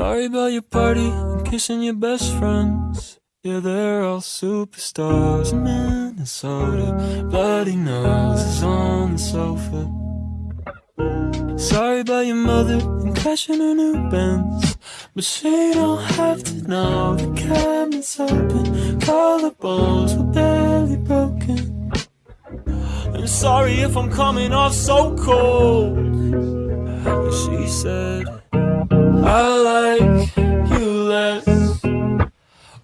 Sorry about your party and kissing your best friends. Yeah, they're all superstars in Minnesota. Bloody noses on the sofa. Sorry about your mother and crashing her new Benz. But she don't have to know the cabinet's open. Collarbones were barely broken. I'm sorry if I'm coming off so cold. She said, I like you less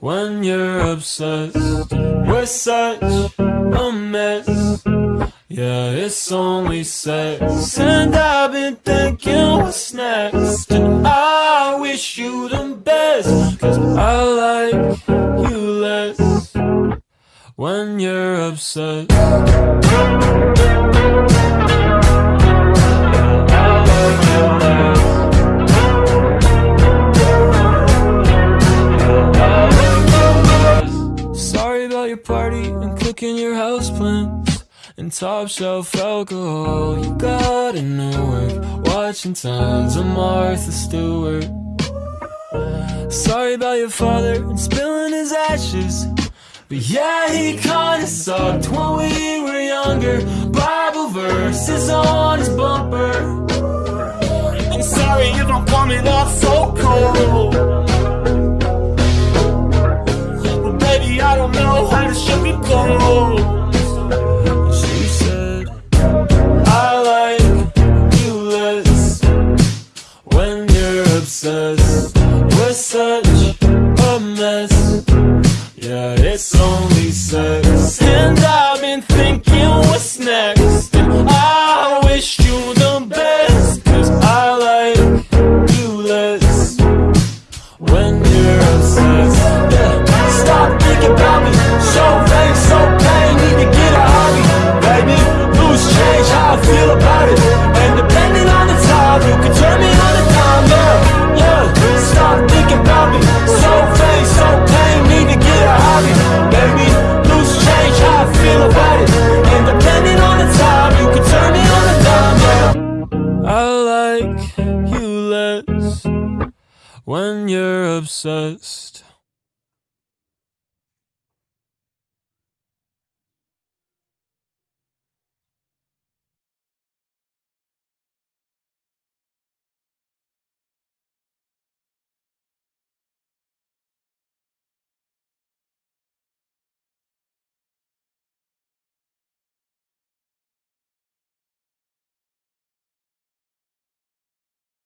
when you're obsessed. We're such a mess. Yeah, it's only sex. And I've been thinking what's next. And I wish you the best. Cause I like you less when you're obsessed. And cooking your houseplants and top shelf alcohol. You got a Newark, watching tons of Martha Stewart. Sorry about your father and spilling his ashes. But yeah, he kinda sucked when we were younger. Bible verses on his bumper. I'm sorry if I'm coming off She said, I like you less when you're obsessed. We're such a mess. Yeah, it's only sex. And I've been thinking what's next. when you're obsessed.